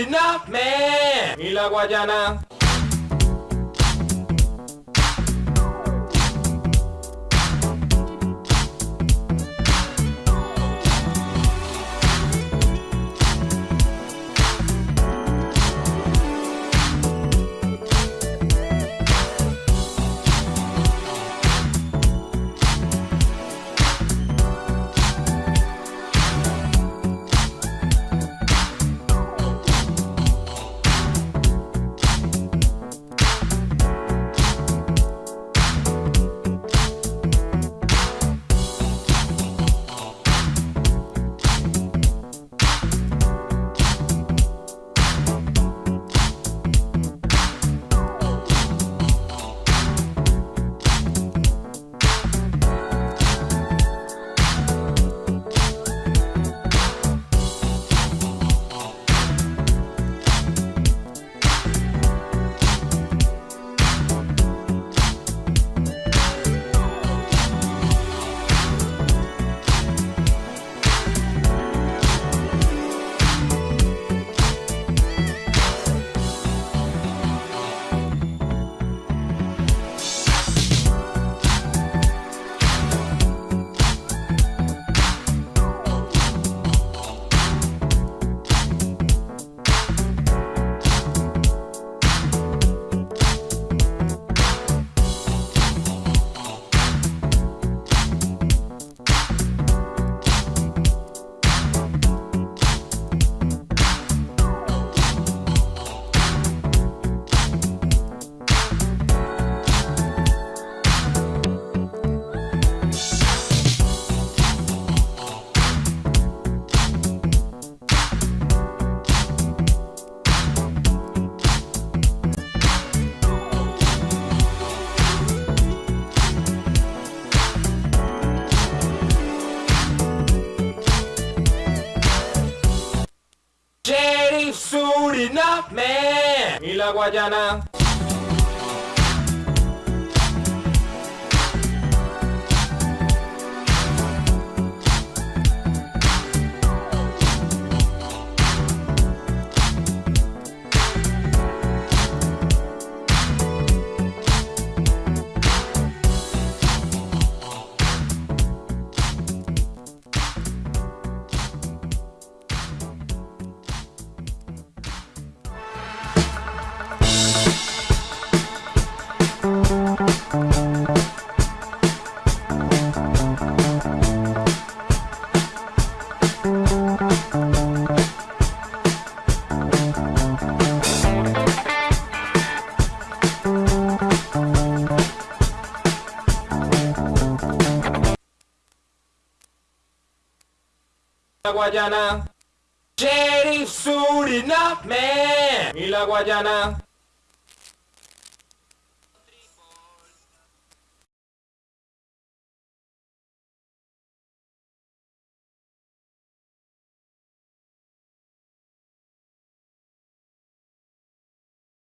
Kidnap Me y la Guayana. Suriname y la Guayana. La Guayana. Sheriff Suriname y la Guayana.